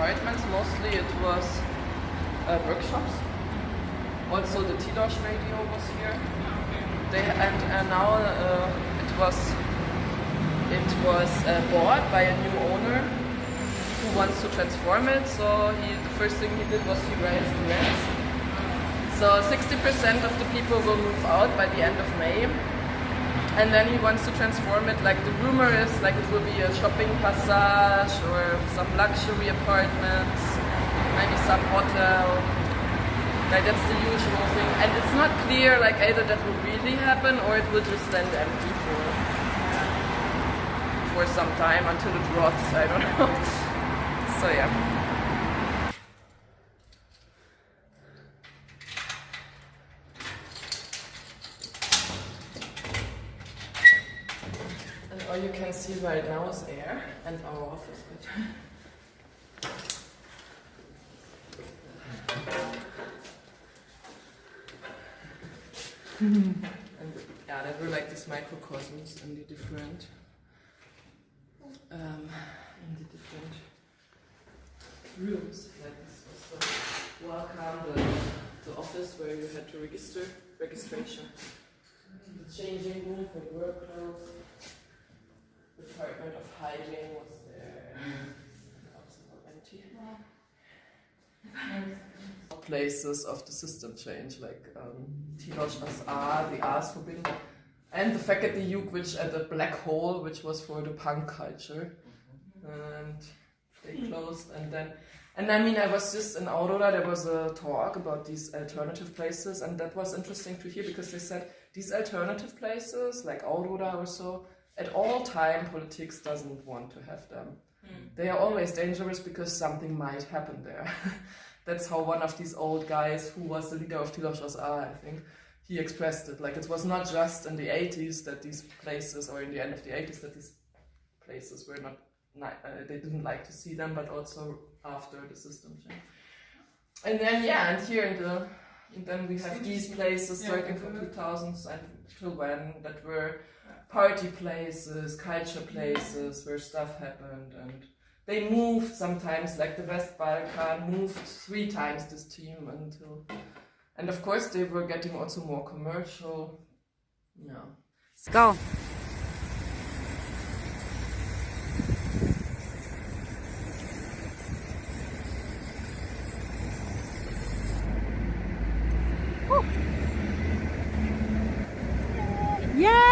Mostly it was uh, workshops. Also the Tilos radio was here. They and, and now uh, it was it was uh, bought by a new owner who wants to transform it. So he, the first thing he did was he raised the rents. So 60% of the people will move out by the end of May. And then he wants to transform it, like the rumor is, like it will be a shopping passage or some luxury apartments, maybe some hotel. Like that's the usual thing. And it's not clear like either that will really happen or it will just stand empty for for some time until it rots, I don't know. so yeah. All you can see right now is air and our office. and yeah, there were like these microcosms in the different um, in the different rooms. Like this was the welcome, the, the office where you had to register registration. The changing room for the work clothes. The hygiene was there. Places of the system change, like um, Tilos az Á, the is forbidden, and the Fekete Lyuk, which at the black hole, which was for the punk culture, and they closed. And then, and I mean, I was just in Aurora. There was a talk about these alternative places, and that was interesting to hear because they said these alternative places, like Aurora or so, at all time politics doesn't want to have them. They are always dangerous because something might happen there. That's how one of these old guys, who was the leader of Tilos are, I think, he expressed it. Like it was not just in the 80s that these places, or in the end of the 80s, that these places were not, uh, they didn't like to see them, but also after the system change. And then, yeah, and here in the, and then we have these places starting from 2000s until when that were party places, culture places where stuff happened and they moved sometimes, like the West Balkan moved three times this team until, and of course they were getting also more commercial. Yeah. Go. Yeah.